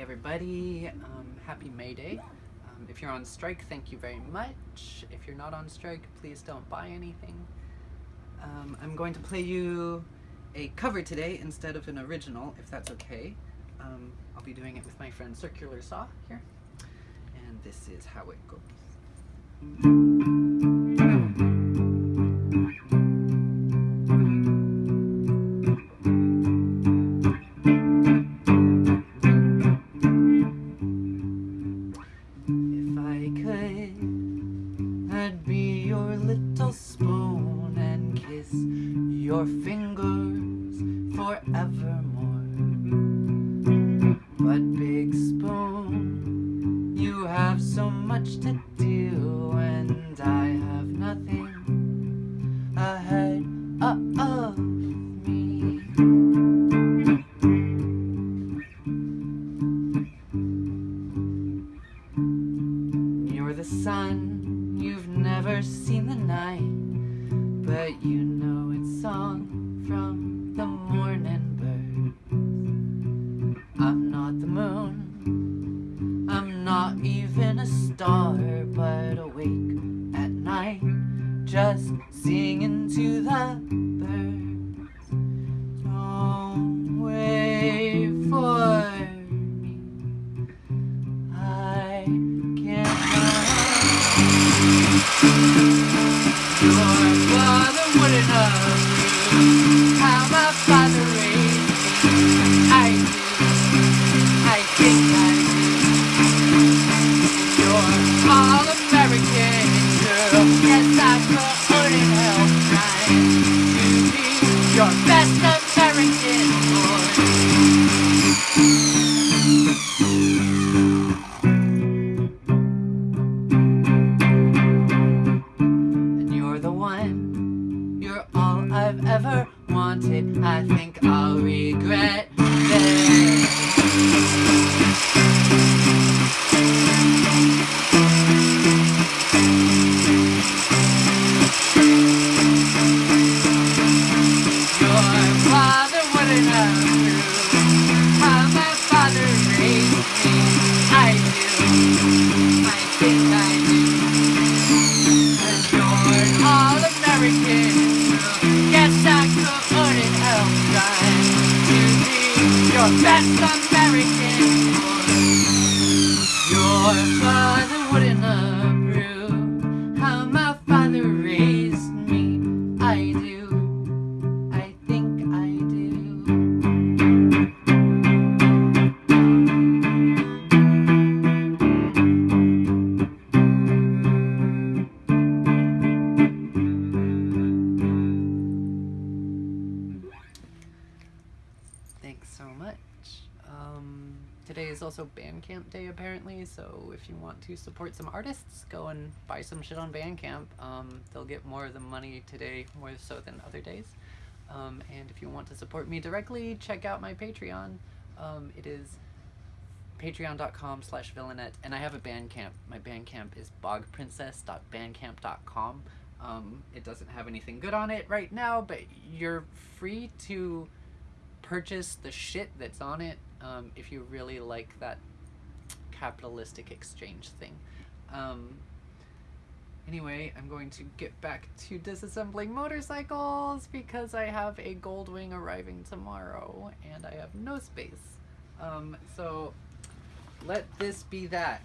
everybody. Um, happy May Day. Um, if you're on strike, thank you very much. If you're not on strike, please don't buy anything. Um, I'm going to play you a cover today instead of an original, if that's okay. Um, I'll be doing it with my friend Circular Saw here. And this is how it goes. Your fingers forevermore. But big spoon, you have so much to do, and I have nothing ahead of me. You're the sun, you've never seen the night, but you know its song from the morning bird. I'm not the moon, I'm not even a star, but awake at night, just singing to the I've ever wanted. I think I'll regret this. Your best American. Your father wouldn't approve Thanks so much. Um, today is also Bandcamp Day, apparently, so if you want to support some artists, go and buy some shit on Bandcamp. Um, they'll get more of the money today, more so than other days. Um, and if you want to support me directly, check out my Patreon. Um, it is patreon.com slash villainette and i have a bandcamp my bandcamp is bogprincess.bandcamp.com um, it doesn't have anything good on it right now but you're free to purchase the shit that's on it um, if you really like that capitalistic exchange thing. Um, anyway i'm going to get back to disassembling motorcycles because i have a goldwing arriving tomorrow and i have no space. Um, so let this be that